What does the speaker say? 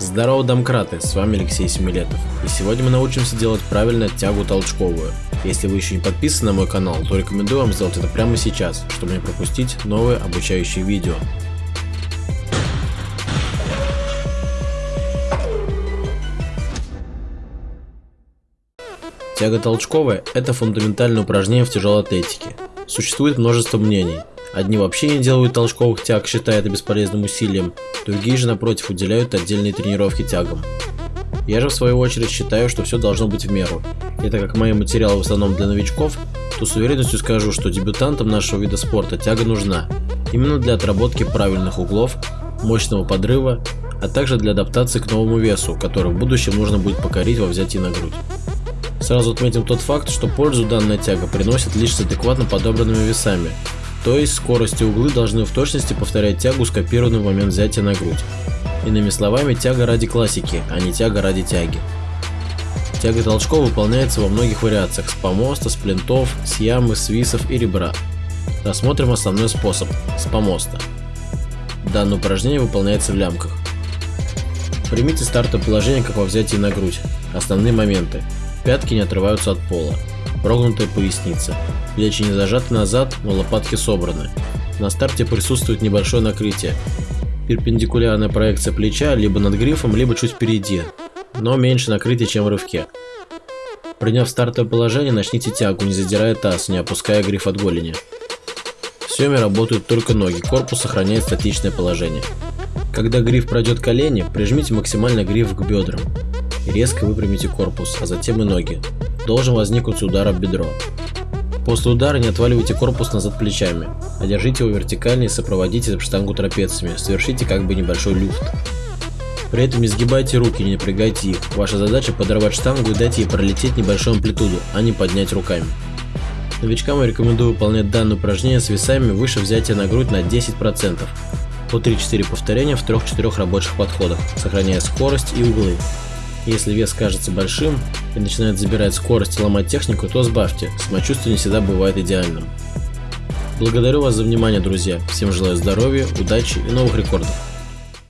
Здорово, домкраты, с вами Алексей Семилетов, и сегодня мы научимся делать правильно тягу толчковую. Если вы еще не подписаны на мой канал, то рекомендую вам сделать это прямо сейчас, чтобы не пропустить новые обучающие видео. Тяга толчковая – это фундаментальное упражнение в тяжелой атлетике. Существует множество мнений. Одни вообще не делают толчковых тяг, считая это бесполезным усилием, другие же напротив уделяют отдельные тренировки тягам. Я же в свою очередь считаю, что все должно быть в меру. И так как мои материалы в основном для новичков, то с уверенностью скажу, что дебютантам нашего вида спорта тяга нужна. Именно для отработки правильных углов, мощного подрыва, а также для адаптации к новому весу, который в будущем нужно будет покорить во взятии на грудь. Сразу отметим тот факт, что пользу данная тяга приносит лишь с адекватно подобранными весами, то есть скорость и углы должны в точности повторять тягу, скопированную в момент взятия на грудь. Иными словами, тяга ради классики, а не тяга ради тяги. Тяга толчков выполняется во многих вариациях с помоста, с плинтов, с ямы, свисов и ребра. Рассмотрим основной способ – с помоста. Данное упражнение выполняется в лямках. Примите стартовое положение, как во взятии на грудь. Основные моменты. Пятки не отрываются от пола. Прогнутая поясница. Плечи не зажаты назад, но лопатки собраны. На старте присутствует небольшое накрытие. Перпендикулярная проекция плеча либо над грифом, либо чуть впереди, но меньше накрытия, чем в рывке. Приняв стартовое положение, начните тягу, не задирая таз, не опуская гриф от голени. В съеме работают только ноги, корпус сохраняет статичное положение. Когда гриф пройдет колени, прижмите максимально гриф к бедрам резко выпрямите корпус, а затем и ноги. Должен возникнуть удар об бедро. После удара не отваливайте корпус назад плечами, а держите его вертикально и сопроводите штангу трапециями, совершите как бы небольшой люфт. При этом не сгибайте руки, не напрягайте их. Ваша задача подорвать штангу и дать ей пролететь небольшую амплитуду, а не поднять руками. Новичкам я рекомендую выполнять данное упражнение с весами выше взятия на грудь на 10%, по 3-4 повторения в 3-4 рабочих подходах, сохраняя скорость и углы. Если вес кажется большим и начинает забирать скорость и ломать технику, то сбавьте, самочувствие не всегда бывает идеальным. Благодарю вас за внимание, друзья. Всем желаю здоровья, удачи и новых рекордов.